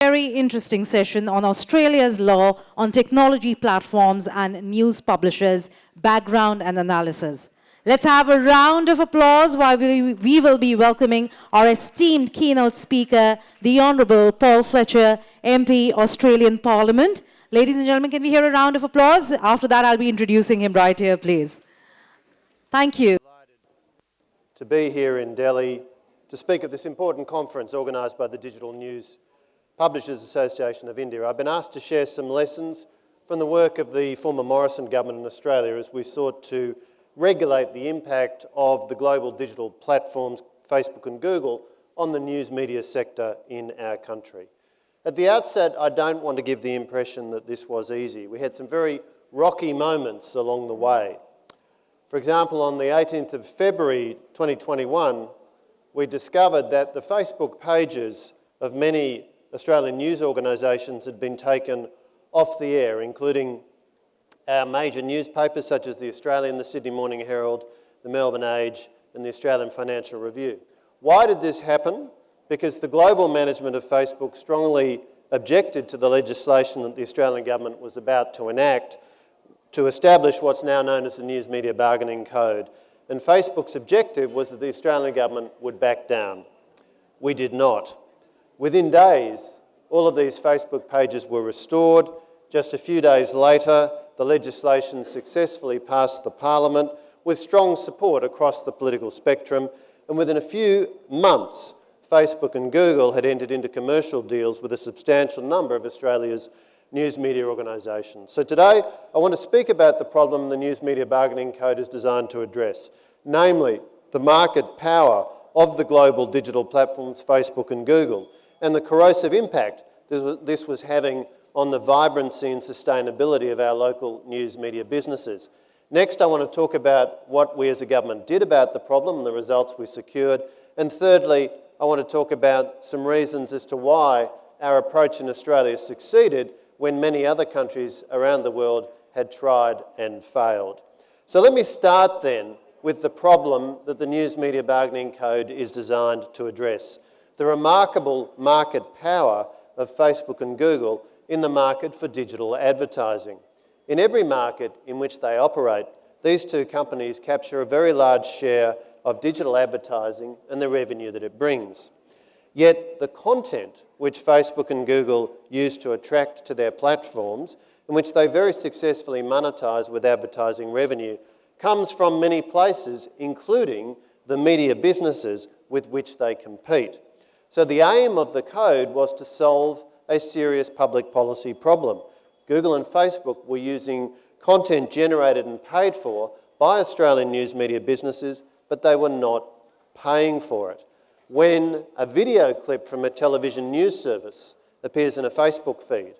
very interesting session on Australia's law on technology platforms and news publishers, background and analysis. Let's have a round of applause while we, we will be welcoming our esteemed keynote speaker, the Honourable Paul Fletcher, MP, Australian Parliament. Ladies and gentlemen, can we hear a round of applause? After that, I'll be introducing him right here, please. Thank you. To be here in Delhi to speak at this important conference organised by the Digital News Publishers Association of India. I've been asked to share some lessons from the work of the former Morrison government in Australia as we sought to regulate the impact of the global digital platforms, Facebook and Google, on the news media sector in our country. At the outset, I don't want to give the impression that this was easy. We had some very rocky moments along the way. For example, on the 18th of February 2021, we discovered that the Facebook pages of many Australian news organisations had been taken off the air, including our major newspapers such as the Australian, the Sydney Morning Herald, the Melbourne Age and the Australian Financial Review. Why did this happen? Because the global management of Facebook strongly objected to the legislation that the Australian government was about to enact to establish what's now known as the News Media Bargaining Code. And Facebook's objective was that the Australian government would back down. We did not. Within days, all of these Facebook pages were restored. Just a few days later, the legislation successfully passed the parliament with strong support across the political spectrum. And within a few months, Facebook and Google had entered into commercial deals with a substantial number of Australia's news media organisations. So today, I want to speak about the problem the News Media Bargaining Code is designed to address, namely the market power of the global digital platforms Facebook and Google and the corrosive impact this was having on the vibrancy and sustainability of our local news media businesses. Next, I want to talk about what we as a government did about the problem and the results we secured. And thirdly, I want to talk about some reasons as to why our approach in Australia succeeded when many other countries around the world had tried and failed. So let me start then with the problem that the News Media Bargaining Code is designed to address the remarkable market power of Facebook and Google in the market for digital advertising. In every market in which they operate, these two companies capture a very large share of digital advertising and the revenue that it brings. Yet the content which Facebook and Google use to attract to their platforms, and which they very successfully monetize with advertising revenue, comes from many places, including the media businesses with which they compete. So the aim of the code was to solve a serious public policy problem. Google and Facebook were using content generated and paid for by Australian news media businesses, but they were not paying for it. When a video clip from a television news service appears in a Facebook feed,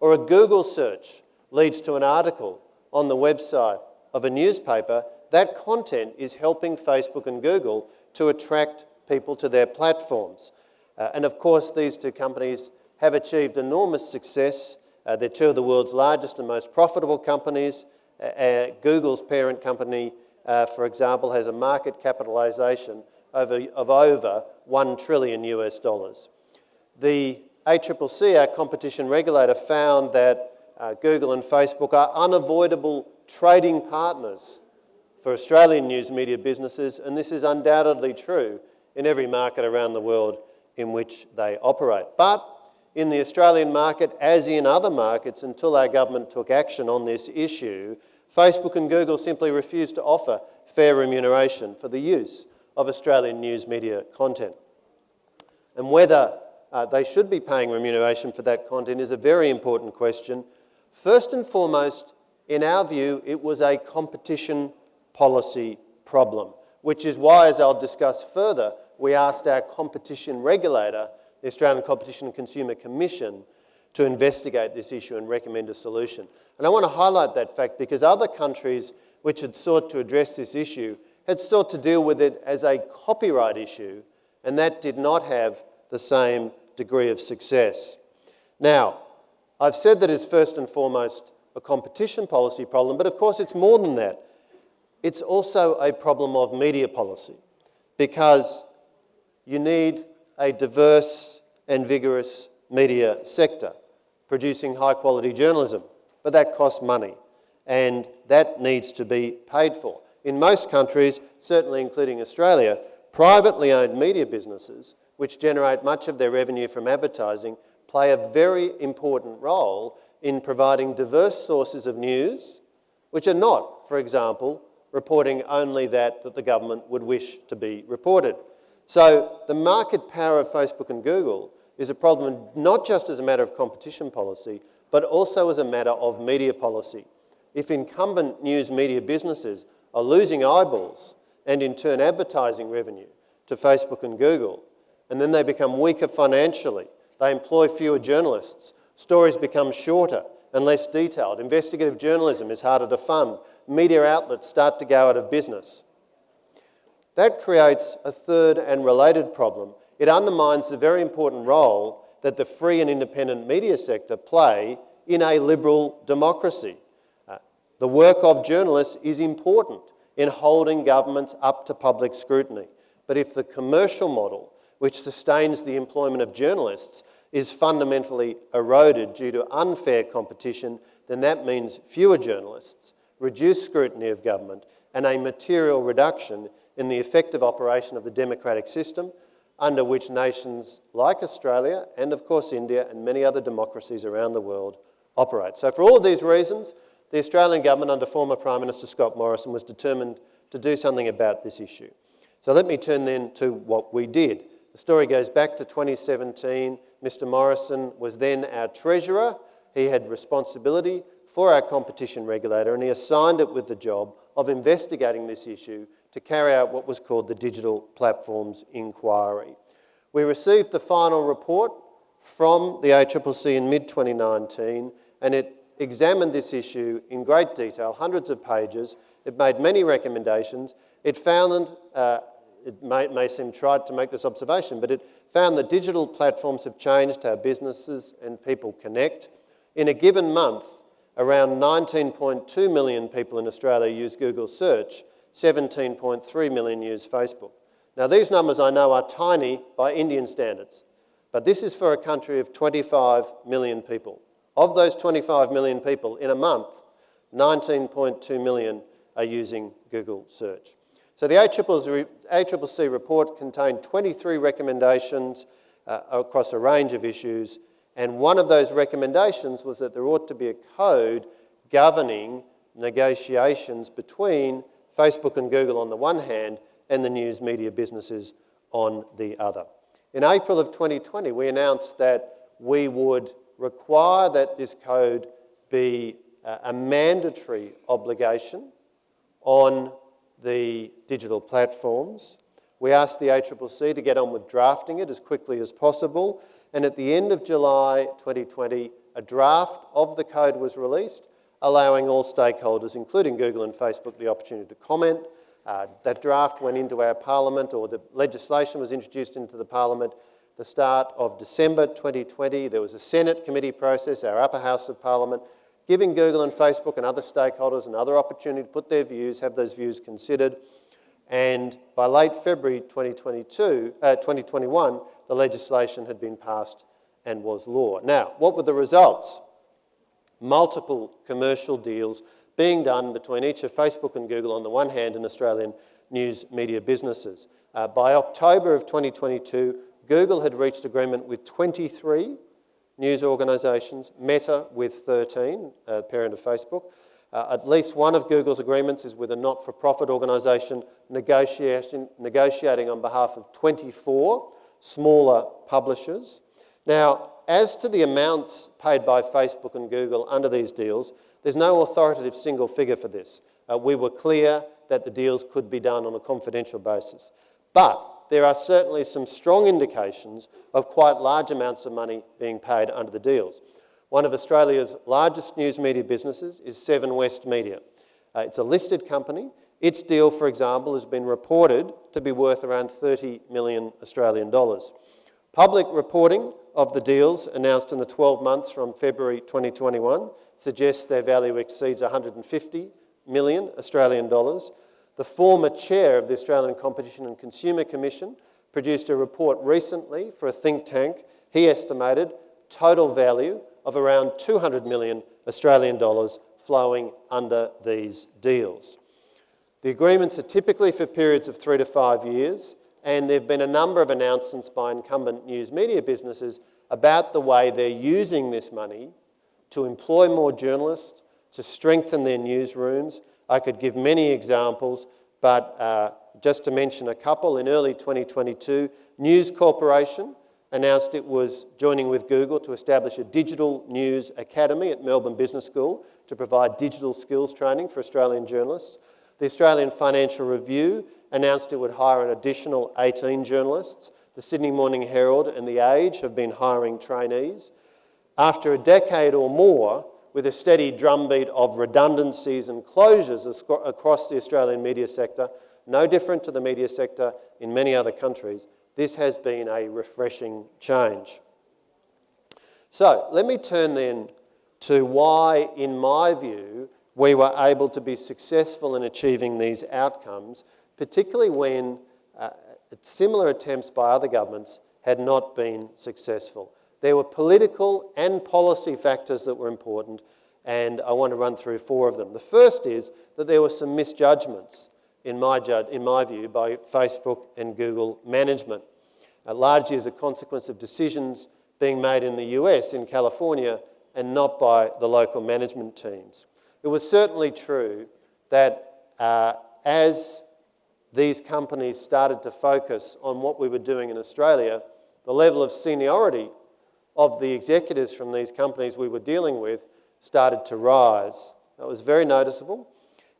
or a Google search leads to an article on the website of a newspaper, that content is helping Facebook and Google to attract people to their platforms. Uh, and of course, these two companies have achieved enormous success. Uh, they're two of the world's largest and most profitable companies. Uh, uh Google's parent company, uh, for example, has a market capitalization over, of over 1 trillion US dollars. The ACCC, our competition regulator, found that uh, Google and Facebook are unavoidable trading partners for Australian news media businesses, and this is undoubtedly true in every market around the world in which they operate. But in the Australian market, as in other markets, until our government took action on this issue, Facebook and Google simply refused to offer fair remuneration for the use of Australian news media content. And whether uh, they should be paying remuneration for that content is a very important question. First and foremost, in our view, it was a competition policy problem, which is why, as I'll discuss further, we asked our competition regulator, the Australian Competition and Consumer Commission, to investigate this issue and recommend a solution. And I want to highlight that fact because other countries which had sought to address this issue had sought to deal with it as a copyright issue, and that did not have the same degree of success. Now, I've said that it's first and foremost a competition policy problem, but of course it's more than that. It's also a problem of media policy because you need a diverse and vigorous media sector, producing high quality journalism. But that costs money and that needs to be paid for. In most countries, certainly including Australia, privately owned media businesses, which generate much of their revenue from advertising, play a very important role in providing diverse sources of news, which are not, for example, reporting only that that the government would wish to be reported. So the market power of Facebook and Google is a problem not just as a matter of competition policy, but also as a matter of media policy. If incumbent news media businesses are losing eyeballs and in turn advertising revenue to Facebook and Google, and then they become weaker financially, they employ fewer journalists, stories become shorter and less detailed, investigative journalism is harder to fund, media outlets start to go out of business. That creates a third and related problem. It undermines the very important role that the free and independent media sector play in a liberal democracy. Uh, the work of journalists is important in holding governments up to public scrutiny. But if the commercial model, which sustains the employment of journalists, is fundamentally eroded due to unfair competition, then that means fewer journalists, reduced scrutiny of government, and a material reduction in the effective operation of the democratic system under which nations like Australia and of course India and many other democracies around the world operate. So for all of these reasons, the Australian government under former Prime Minister Scott Morrison was determined to do something about this issue. So let me turn then to what we did. The story goes back to 2017. Mr Morrison was then our Treasurer. He had responsibility for our competition regulator and he assigned it with the job of investigating this issue to carry out what was called the Digital Platforms Inquiry. We received the final report from the ACCC in mid-2019 and it examined this issue in great detail, hundreds of pages. It made many recommendations. It found, uh, it may, may seem trite to make this observation, but it found that digital platforms have changed how businesses and people connect. In a given month, around 19.2 million people in Australia use Google search, 17.3 million use Facebook. Now these numbers I know are tiny by Indian standards, but this is for a country of 25 million people. Of those 25 million people, in a month, 19.2 million are using Google search. So the ACCC report contained 23 recommendations uh, across a range of issues, and one of those recommendations was that there ought to be a code governing negotiations between Facebook and Google on the one hand and the news media businesses on the other. In April of 2020, we announced that we would require that this code be uh, a mandatory obligation on the digital platforms. We asked the ACCC to get on with drafting it as quickly as possible and at the end of July 2020, a draft of the code was released, allowing all stakeholders, including Google and Facebook, the opportunity to comment. Uh, that draft went into our parliament, or the legislation was introduced into the parliament the start of December 2020. There was a Senate committee process, our upper house of parliament, giving Google and Facebook and other stakeholders another opportunity to put their views, have those views considered. And by late February 2022, uh, 2021, the legislation had been passed and was law. Now, what were the results? Multiple commercial deals being done between each of Facebook and Google on the one hand and Australian news media businesses. Uh, by October of 2022, Google had reached agreement with 23 news organisations, Meta with 13, uh, parent of Facebook, uh, at least one of Google's agreements is with a not-for-profit organisation negotiating on behalf of 24 smaller publishers. Now, as to the amounts paid by Facebook and Google under these deals, there's no authoritative single figure for this. Uh, we were clear that the deals could be done on a confidential basis. But there are certainly some strong indications of quite large amounts of money being paid under the deals. One of Australia's largest news media businesses is Seven West Media. Uh, it's a listed company. Its deal, for example, has been reported to be worth around 30 million Australian dollars. Public reporting of the deals announced in the 12 months from February 2021 suggests their value exceeds 150 million Australian dollars. The former chair of the Australian Competition and Consumer Commission produced a report recently for a think tank. He estimated total value of around 200 million Australian dollars flowing under these deals. The agreements are typically for periods of three to five years, and there have been a number of announcements by incumbent news media businesses about the way they're using this money to employ more journalists, to strengthen their newsrooms. I could give many examples, but uh, just to mention a couple, in early 2022, News Corporation announced it was joining with Google to establish a digital news academy at Melbourne Business School to provide digital skills training for Australian journalists. The Australian Financial Review announced it would hire an additional 18 journalists. The Sydney Morning Herald and The Age have been hiring trainees. After a decade or more, with a steady drumbeat of redundancies and closures across the Australian media sector, no different to the media sector in many other countries, this has been a refreshing change. So let me turn then to why, in my view, we were able to be successful in achieving these outcomes, particularly when uh, similar attempts by other governments had not been successful. There were political and policy factors that were important, and I want to run through four of them. The first is that there were some misjudgments, in my, in my view, by Facebook and Google management, uh, largely as a consequence of decisions being made in the US, in California, and not by the local management teams. It was certainly true that uh, as these companies started to focus on what we were doing in Australia, the level of seniority of the executives from these companies we were dealing with started to rise. That was very noticeable.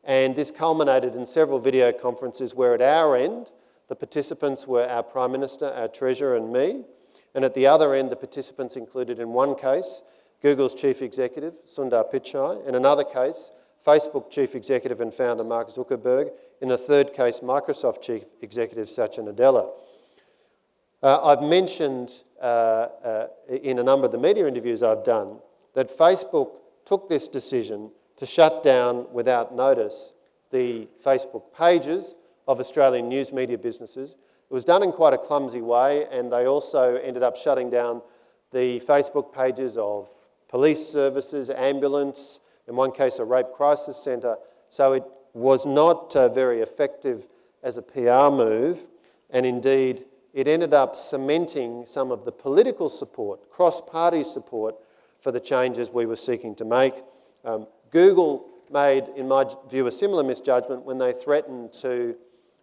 And this culminated in several video conferences where at our end, the participants were our Prime Minister, our Treasurer and me. And at the other end, the participants included in one case, Google's Chief Executive, Sundar Pichai. In another case, Facebook Chief Executive and founder Mark Zuckerberg. In a third case, Microsoft Chief Executive Satya Nadella. Uh, I've mentioned uh, uh, in a number of the media interviews I've done that Facebook took this decision to shut down without notice the Facebook pages of Australian news media businesses. It was done in quite a clumsy way and they also ended up shutting down the Facebook pages of police services, ambulance, in one case a rape crisis centre. So it was not uh, very effective as a PR move and indeed it ended up cementing some of the political support, cross-party support for the changes we were seeking to make. Um, Google made, in my view, a similar misjudgment when they threatened to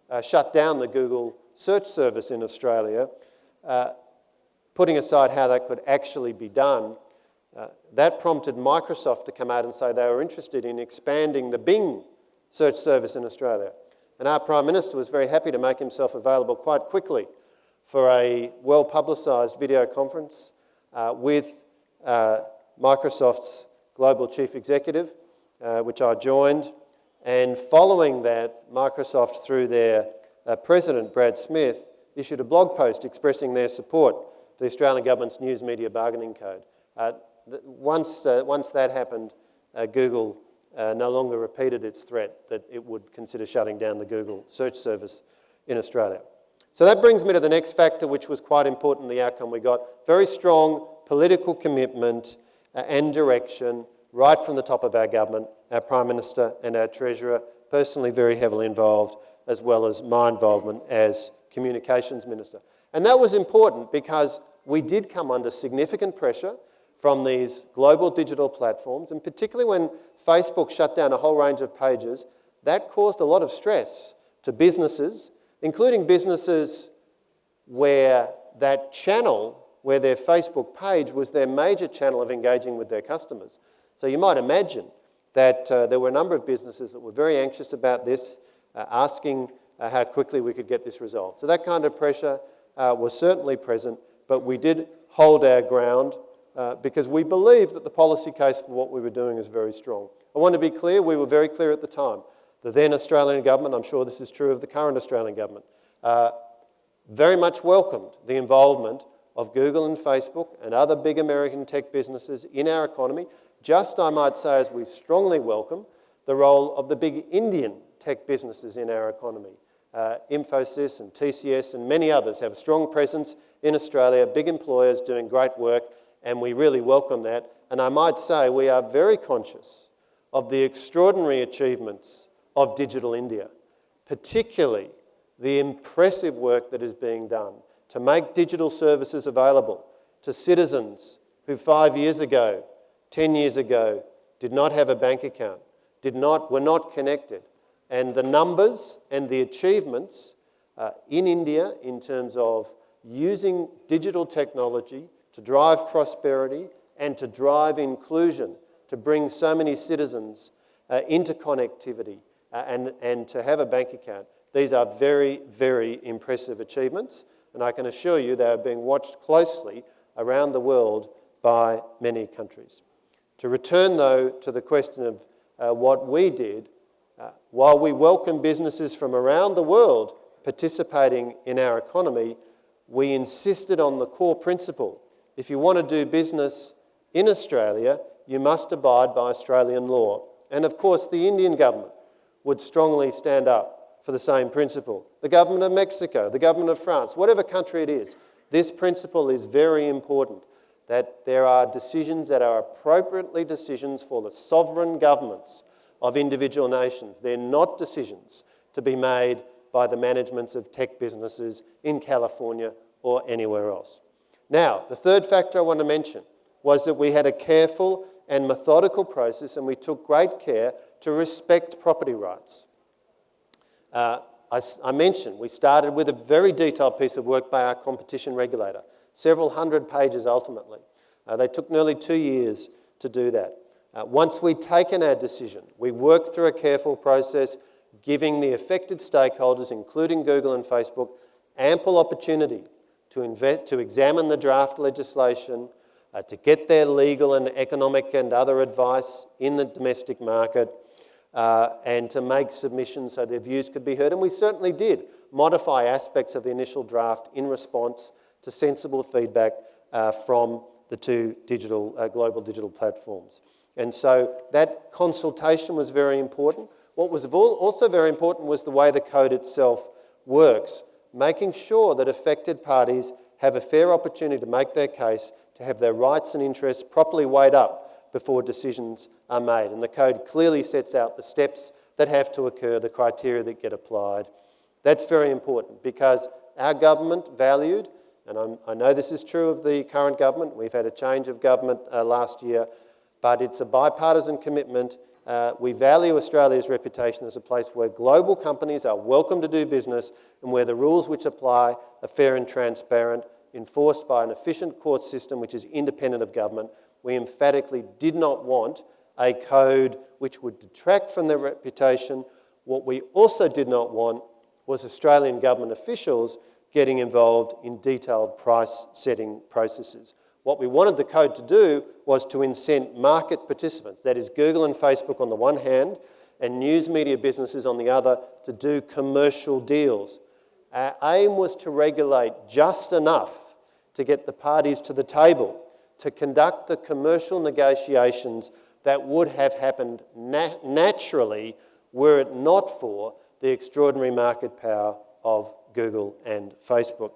uh, shut down the Google search service in Australia, uh, putting aside how that could actually be done. Uh, that prompted Microsoft to come out and say they were interested in expanding the Bing search service in Australia. And our Prime Minister was very happy to make himself available quite quickly for a well-publicised video conference uh, with uh, Microsoft's global chief executive, uh, which I joined. And following that, Microsoft, through their uh, president, Brad Smith, issued a blog post expressing their support for the Australian government's News Media Bargaining Code. Uh, once, uh, once that happened, Google no longer repeated its threat that it would consider shutting down the Google search service in Australia. So that brings me to the next factor, which was quite important the outcome we got. Very strong political commitment uh, and direction right from the top of our government, our Prime Minister and our Treasurer, personally very heavily involved, as well as my involvement as Communications Minister. And that was important because we did come under significant pressure from these global digital platforms, and particularly when Facebook shut down a whole range of pages, that caused a lot of stress to businesses including businesses where that channel, where their Facebook page was their major channel of engaging with their customers. So you might imagine that uh, there were a number of businesses that were very anxious about this, uh, asking uh, how quickly we could get this resolved. So that kind of pressure uh, was certainly present, but we did hold our ground uh, because we believe that the policy case for what we were doing is very strong. I want to be clear, we were very clear at the time. The then Australian government, I'm sure this is true of the current Australian government, uh, very much welcomed the involvement of Google and Facebook and other big American tech businesses in our economy, just I might say as we strongly welcome the role of the big Indian tech businesses in our economy. Uh, Infosys and TCS and many others have a strong presence in Australia, big employers doing great work, and we really welcome that. And I might say we are very conscious of the extraordinary achievements of Digital India, particularly the impressive work that is being done to make digital services available to citizens who five years ago, 10 years ago, did not have a bank account, did not, were not connected. And the numbers and the achievements uh, in India in terms of using digital technology to drive prosperity and to drive inclusion, to bring so many citizens uh, into connectivity uh, and, and to have a bank account. These are very, very impressive achievements, and I can assure you they are being watched closely around the world by many countries. To return, though, to the question of uh, what we did, uh, while we welcome businesses from around the world participating in our economy, we insisted on the core principle. If you want to do business in Australia, you must abide by Australian law. And of course, the Indian government would strongly stand up for the same principle. The government of Mexico, the government of France, whatever country it is, this principle is very important that there are decisions that are appropriately decisions for the sovereign governments of individual nations. They're not decisions to be made by the managements of tech businesses in California or anywhere else. Now, the third factor I want to mention was that we had a careful and methodical process and we took great care to respect property rights. Uh, I, mentioned we started with a very detailed piece of work by our competition regulator, several hundred pages ultimately. Uh, they took nearly two years to do that. Uh, once we'd taken our decision, we worked through a careful process, giving the affected stakeholders, including Google and Facebook, ample opportunity to, invest, to examine the draft legislation, uh, to get their legal and economic and other advice in the domestic market, uh, and to make submissions so their views could be heard. And we certainly did modify aspects of the initial draft in response to sensible feedback uh, from the two digital, uh, global digital platforms. And so that consultation was very important. What was also very important was the way the code itself works making sure that affected parties have a fair opportunity to make their case, to have their rights and interests properly weighed up before decisions are made. And the code clearly sets out the steps that have to occur, the criteria that get applied. That's very important because our government valued, and I'm, i know this is true of the current government, we've had a change of government uh, last year, but it's a bipartisan commitment uh, we value Australia's reputation as a place where global companies are welcome to do business and where the rules which apply are fair and transparent, enforced by an efficient court system which is independent of government. We emphatically did not want a code which would detract from their reputation. What we also did not want was Australian government officials getting involved in detailed price setting processes. What we wanted the code to do was to incent market participants, that is Google and Facebook on the one hand, and news media businesses on the other, to do commercial deals. Our aim was to regulate just enough to get the parties to the table to conduct the commercial negotiations that would have happened nat naturally were it not for the extraordinary market power of Google and Facebook.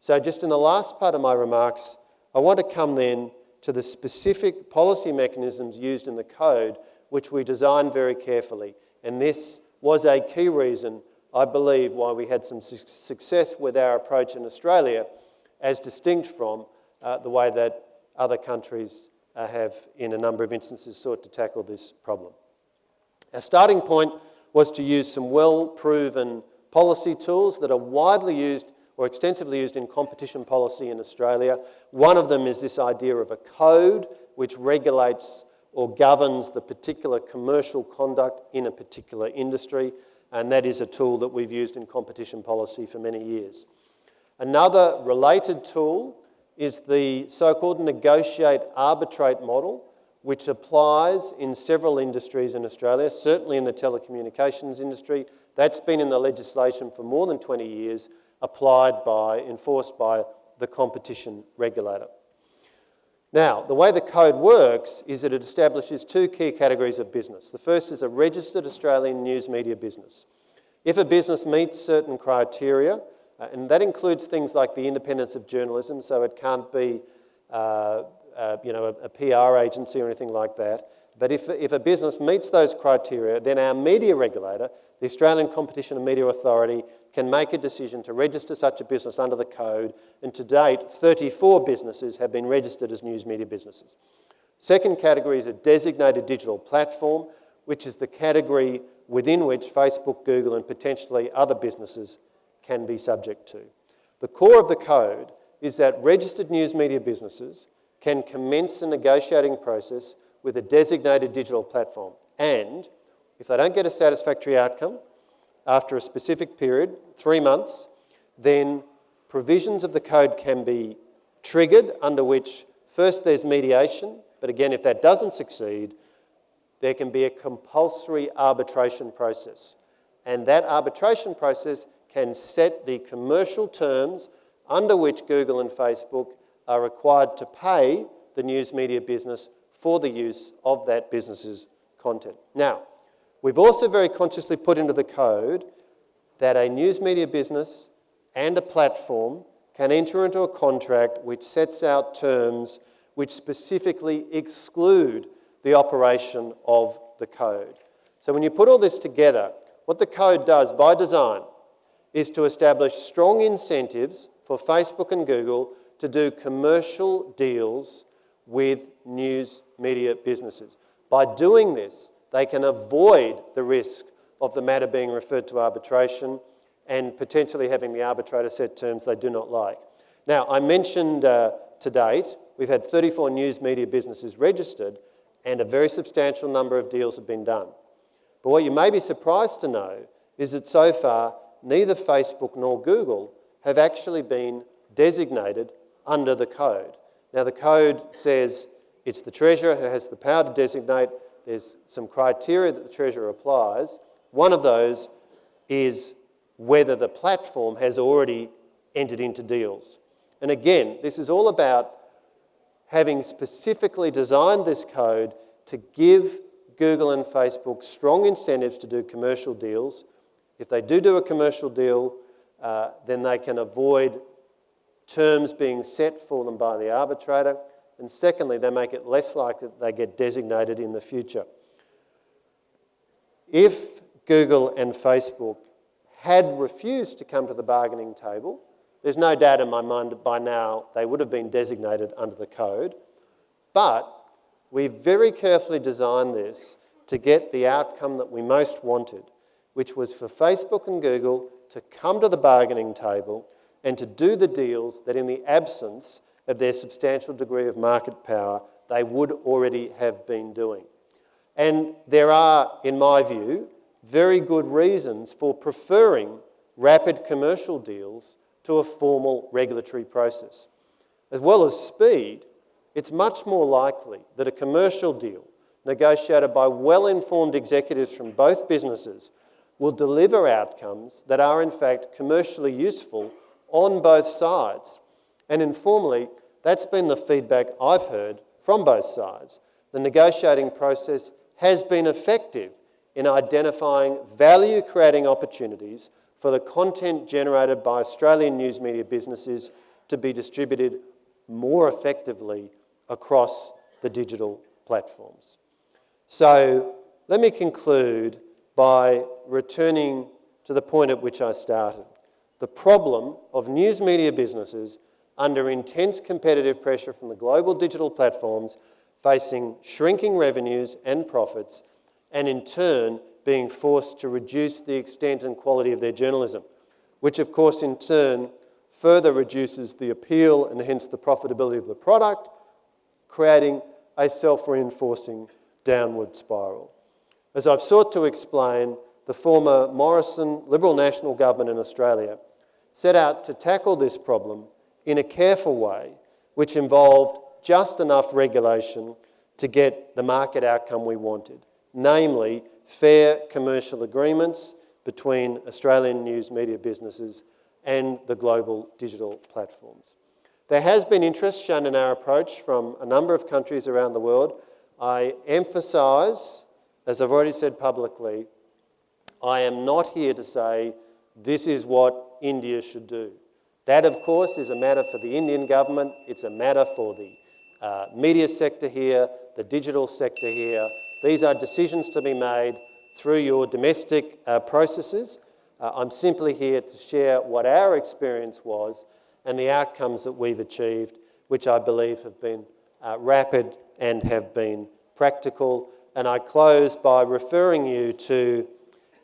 So just in the last part of my remarks, I want to come then to the specific policy mechanisms used in the code, which we designed very carefully. And this was a key reason, I believe, why we had some su success with our approach in Australia, as distinct from uh, the way that other countries uh, have, in a number of instances, sought to tackle this problem. Our starting point was to use some well-proven policy tools that are widely used or extensively used in competition policy in Australia. One of them is this idea of a code which regulates or governs the particular commercial conduct in a particular industry, and that is a tool that we've used in competition policy for many years. Another related tool is the so-called negotiate arbitrate model, which applies in several industries in Australia, certainly in the telecommunications industry. That's been in the legislation for more than 20 years, applied by, enforced by the competition regulator. Now, the way the code works is that it establishes two key categories of business. The first is a registered Australian news media business. If a business meets certain criteria, uh, and that includes things like the independence of journalism, so it can't be uh, uh, you know, a, a, PR agency or anything like that. But if, if a business meets those criteria, then our media regulator, the Australian Competition and Media Authority, can make a decision to register such a business under the code. And to date, 34 businesses have been registered as news media businesses. Second category is a designated digital platform, which is the category within which Facebook, Google, and potentially other businesses can be subject to. The core of the code is that registered news media businesses can commence a negotiating process with a designated digital platform. And if they don't get a satisfactory outcome after a specific period, three months, then provisions of the code can be triggered under which first there's mediation, but again, if that doesn't succeed, there can be a compulsory arbitration process. And that arbitration process can set the commercial terms under which Google and Facebook are required to pay the news media business for the use of that business's content. Now, we've also very consciously put into the code that a news media business and a platform can enter into a contract which sets out terms which specifically exclude the operation of the code. So when you put all this together, what the code does by design is to establish strong incentives for Facebook and Google to do commercial deals with news media businesses. By doing this, they can avoid the risk of the matter being referred to arbitration and potentially having the arbitrator set terms they do not like. Now, I mentioned uh, to date, we've had 34 news media businesses registered and a very substantial number of deals have been done. But what you may be surprised to know is that so far, neither Facebook nor Google have actually been designated under the code. Now the code says it's the Treasurer who has the power to designate. There's some criteria that the Treasurer applies. One of those is whether the platform has already entered into deals. And again, this is all about having specifically designed this code to give Google and Facebook strong incentives to do commercial deals. If they do do a commercial deal, uh, then they can avoid terms being set for them by the arbitrator. And secondly, they make it less likely that they get designated in the future. If Google and Facebook had refused to come to the bargaining table, there's no doubt in my mind that by now they would have been designated under the code. But we very carefully designed this to get the outcome that we most wanted, which was for Facebook and Google to come to the bargaining table and to do the deals that in the absence of their substantial degree of market power, they would already have been doing. And there are, in my view, very good reasons for preferring rapid commercial deals to a formal regulatory process. As well as speed, it's much more likely that a commercial deal negotiated by well-informed executives from both businesses will deliver outcomes that are in fact commercially useful on both sides. And informally, that's been the feedback I've heard from both sides. The negotiating process has been effective in identifying value-creating opportunities for the content generated by Australian news media businesses to be distributed more effectively across the digital platforms. So let me conclude by returning to the point at which I started. The problem of news media businesses under intense competitive pressure from the global digital platforms facing shrinking revenues and profits and in turn being forced to reduce the extent and quality of their journalism, which of course in turn further reduces the appeal and hence the profitability of the product, creating a self-reinforcing downward spiral. As I've sought to explain, the former Morrison Liberal National government in Australia set out to tackle this problem in a careful way, which involved just enough regulation to get the market outcome we wanted, namely fair commercial agreements between Australian news media businesses and the global digital platforms. There has been interest shown in our approach from a number of countries around the world. I emphasise as I've already said publicly, I am not here to say this is what India should do. That, of course, is a matter for the Indian government. It's a matter for the uh, media sector here, the digital sector here. These are decisions to be made through your domestic uh, processes. Uh, I'm simply here to share what our experience was and the outcomes that we've achieved, which I believe have been uh, rapid and have been practical. And I close by referring you to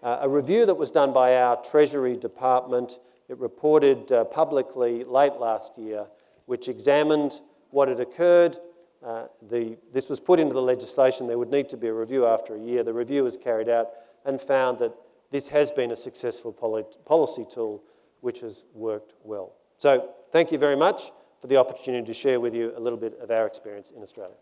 uh, a review that was done by our Treasury Department. It reported uh, publicly late last year, which examined what had occurred. Uh, the, this was put into the legislation. There would need to be a review after a year. The review was carried out and found that this has been a successful policy tool which has worked well. So thank you very much for the opportunity to share with you a little bit of our experience in Australia.